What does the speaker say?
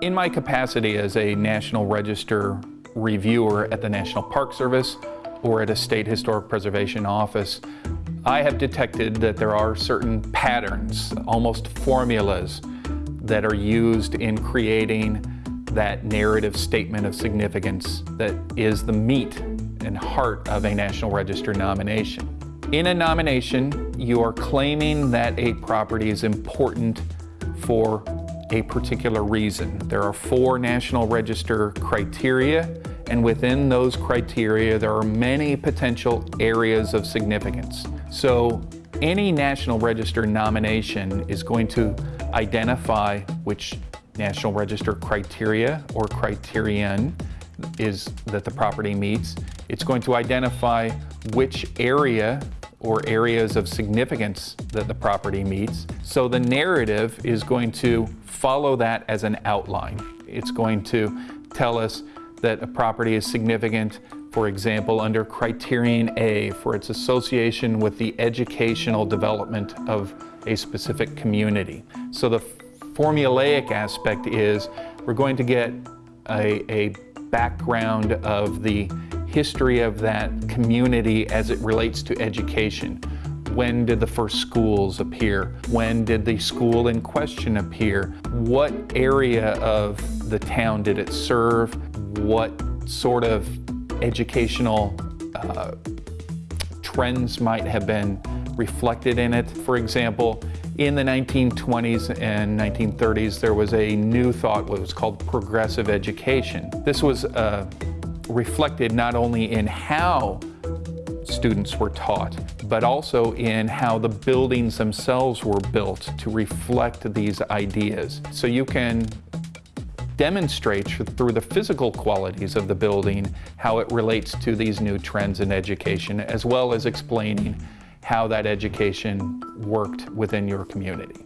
In my capacity as a National Register reviewer at the National Park Service or at a State Historic Preservation Office, I have detected that there are certain patterns, almost formulas, that are used in creating that narrative statement of significance that is the meat and heart of a National Register nomination. In a nomination, you are claiming that a property is important for a particular reason. There are four National Register criteria, and within those criteria, there are many potential areas of significance. So any National Register nomination is going to identify which National Register criteria or criterion is that the property meets. It's going to identify which area or areas of significance that the property meets. So the narrative is going to follow that as an outline. It's going to tell us that a property is significant, for example, under criterion A for its association with the educational development of a specific community. So the formulaic aspect is we're going to get a, a background of the history of that community as it relates to education. When did the first schools appear? When did the school in question appear? What area of the town did it serve? What sort of educational uh, trends might have been reflected in it? For example, in the 1920s and 1930s, there was a new thought, what was called progressive education. This was uh, reflected not only in how students were taught, but also in how the buildings themselves were built to reflect these ideas. So you can demonstrate through the physical qualities of the building how it relates to these new trends in education, as well as explaining how that education worked within your community.